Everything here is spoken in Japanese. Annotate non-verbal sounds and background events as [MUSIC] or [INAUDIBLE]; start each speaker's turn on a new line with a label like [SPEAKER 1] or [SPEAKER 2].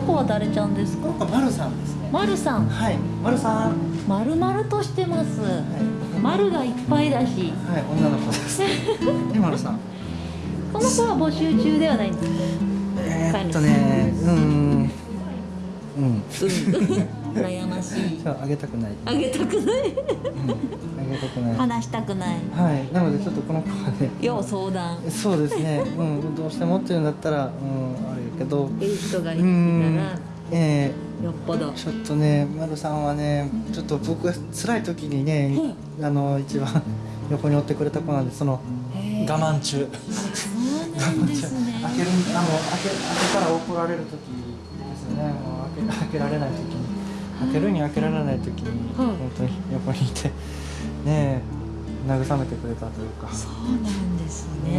[SPEAKER 1] の子は誰ちゃんですか？
[SPEAKER 2] この子丸さんですね。
[SPEAKER 1] まるさん。
[SPEAKER 2] はい。丸さん。
[SPEAKER 1] まるまるとしてます。
[SPEAKER 2] はい。
[SPEAKER 1] 丸がいっぱいだし。
[SPEAKER 2] はい。女の子です。[LAUGHS] ね丸さん。
[SPEAKER 1] この子は募集中ではないんです。か
[SPEAKER 2] えー、っとねうーん。うん。
[SPEAKER 1] うん。[LAUGHS] 悩ましい。
[SPEAKER 2] そうあげたくない。
[SPEAKER 1] あげたくない
[SPEAKER 2] うんあげたくない
[SPEAKER 1] 話したくない
[SPEAKER 2] はい。なのでちょっとこの子はね。
[SPEAKER 1] 要相談。
[SPEAKER 2] そうですね。うん。どうしてもっていうんだったらうんあれやけど。
[SPEAKER 1] いい人がいうた
[SPEAKER 2] ん。
[SPEAKER 1] ら
[SPEAKER 2] え。
[SPEAKER 1] よっぽど。
[SPEAKER 2] ー、ちょっとね丸さんはねちょっと僕が辛い時にね、あの一番 [LAUGHS] 横に追ってくれた子なんでその我慢中。
[SPEAKER 1] そうなんですね。[LAUGHS]
[SPEAKER 2] 開けるあの開け開けたら怒られる時ですよね。もう開け開けられない時に。開けるに開けられない時に、
[SPEAKER 1] はい
[SPEAKER 2] 本当に横にいてね慰めてくれたというか。
[SPEAKER 1] そうなんですね。